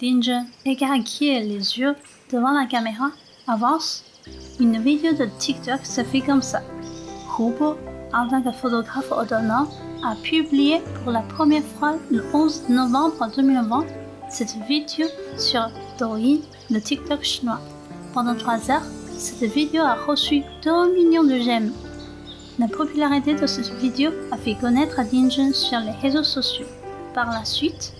Dinjun écarquille les yeux devant la caméra, avance. Une vidéo de TikTok se fait comme ça. Hubo, en tant que photographe autonome, a publié pour la première fois le 11 novembre 2020 cette vidéo sur Douyin, le TikTok chinois. Pendant trois heures, cette vidéo a reçu 2 millions de j'aime. La popularité de cette vidéo a fait connaître Dinjun sur les réseaux sociaux. Par la suite,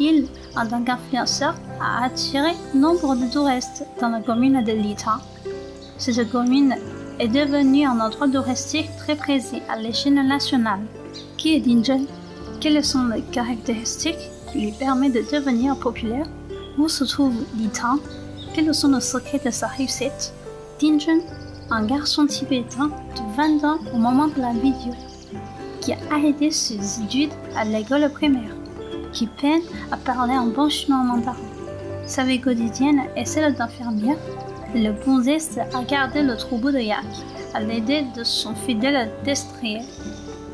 il, en tant qu'influenceur, a attiré nombre de touristes dans la commune de Lita. Cette commune est devenue un endroit touristique très précis à l'échelle nationale. Qui est Dinjun Quelles sont les caractéristiques qui lui permettent de devenir populaire? Où se trouve Lita? Quels sont les secrets de sa réussite? Dinjun, un garçon tibétain de 20 ans au moment de la vidéo, qui a arrêté ses études à l'école primaire qui peine à parler un bon chinois mandarin. Sa vie quotidienne est celle d'infirmière. Le consiste à garder le troupeau de yak à l'aide de son fidèle destrier.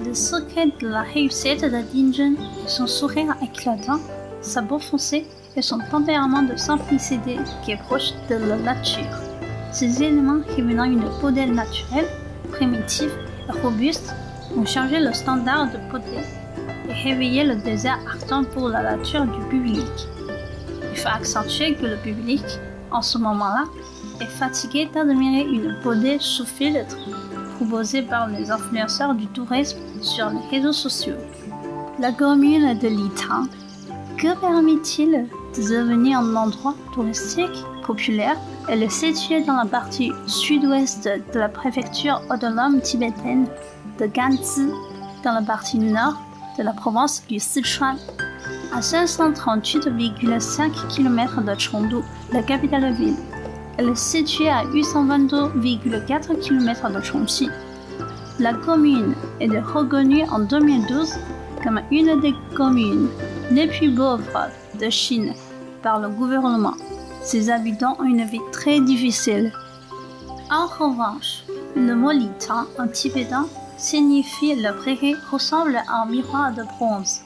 Le secret de la réussite de Dinjun est son sourire éclatant, sa peau foncée et son tempérament de simplicité qui est proche de la nature. Ces éléments révélant une beauté naturelle, primitive et robuste ont changé le standard de beauté et réveiller le désert ardent pour la nature du public. Il faut accentuer que le public, en ce moment-là, est fatigué d'admirer une beauté sous filtre proposée par les influenceurs du tourisme sur les réseaux sociaux. La commune de Litang, que permet-il de devenir un endroit touristique populaire Elle est située dans la partie sud-ouest de la préfecture autonome tibétaine de Ganzi, dans la partie nord de la province du Sichuan, à 538,5 km de Chengdu, la capitale ville. Elle est située à 822,4 km de Chongqing. La commune est reconnue en 2012 comme une des communes les plus pauvres de Chine par le gouvernement. Ses habitants ont une vie très difficile. En revanche, le mot Litan en tibétain signifie le prairie ressemble à un miroir de bronze.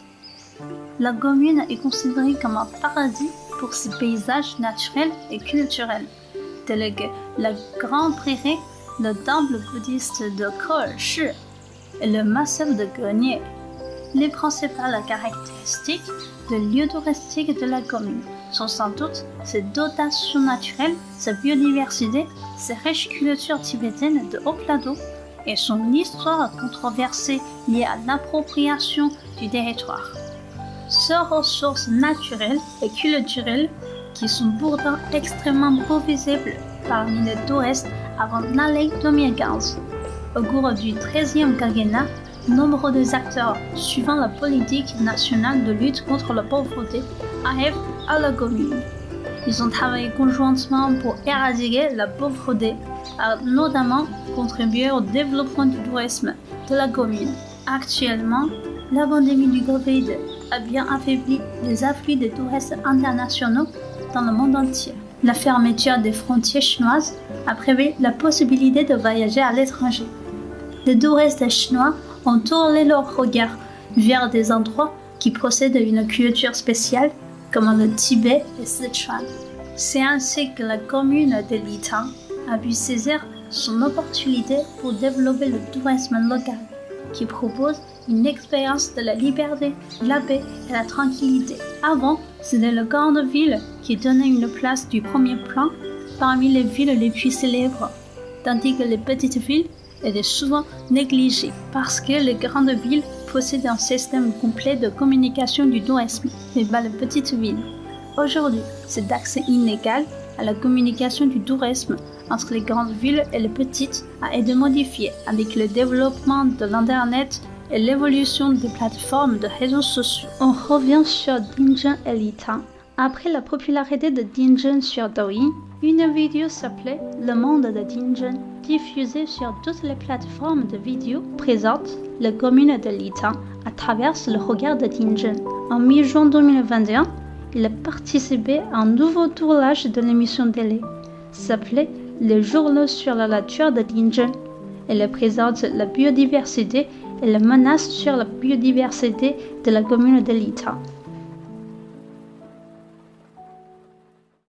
La commune est considérée comme un paradis pour ses paysages naturels et culturels, tels que la Grande Prairie, le temple bouddhiste de Shi et le massif de Grenier. Les principales caractéristiques de lieu touristique de la commune sont sans doute ses dotations naturelles, sa biodiversité, ses riches cultures tibétaines de haut plateau et son histoire controversée liée à l'appropriation du territoire. Ces ressources naturelles et culturelles, qui sont pourtant extrêmement peu visibles parmi les touristes avant l'année 2015. Au cours du 13e quinquennat, nombre des acteurs suivant la politique nationale de lutte contre la pauvreté arrivent à la commune. Ils ont travaillé conjointement pour éradiquer la pauvreté, a notamment contribué au développement du tourisme de la commune. Actuellement, la pandémie du Covid a bien affaibli les afflux des touristes internationaux dans le monde entier. La fermeture des frontières chinoises a prévu la possibilité de voyager à l'étranger. Les touristes chinois ont tourné leur regard vers des endroits qui possèdent une culture spéciale comme le Tibet et Sichuan. C'est ainsi que la commune de Litang a pu saisir son opportunité pour développer le tourisme local, qui propose une expérience de la liberté, la paix et la tranquillité. Avant, c'était le grande ville qui donnait une place du premier plan parmi les villes les plus célèbres, tandis que les petites villes étaient souvent négligées parce que les grandes villes possèdent un système complet de communication du tourisme, mais pas les petites villes. Aujourd'hui, cet accès inégal à la communication du tourisme entre les grandes villes et les petites a été modifié avec le développement de l'Internet et l'évolution des plateformes de réseaux sociaux. On revient sur Dinjun et Lita. Après la popularité de Dinjun sur Douyin, une vidéo s'appelait Le monde de Dinjun, diffusée sur toutes les plateformes de vidéos, présente la commune de Lita à travers le regard de Dinjun. En mi-juin 2021, il a participé à un nouveau tournage de l'émission télé, s'appelait Les journaux sur la nature de Dinjun. Elle présente la biodiversité et la menace sur la biodiversité de la commune de Lita.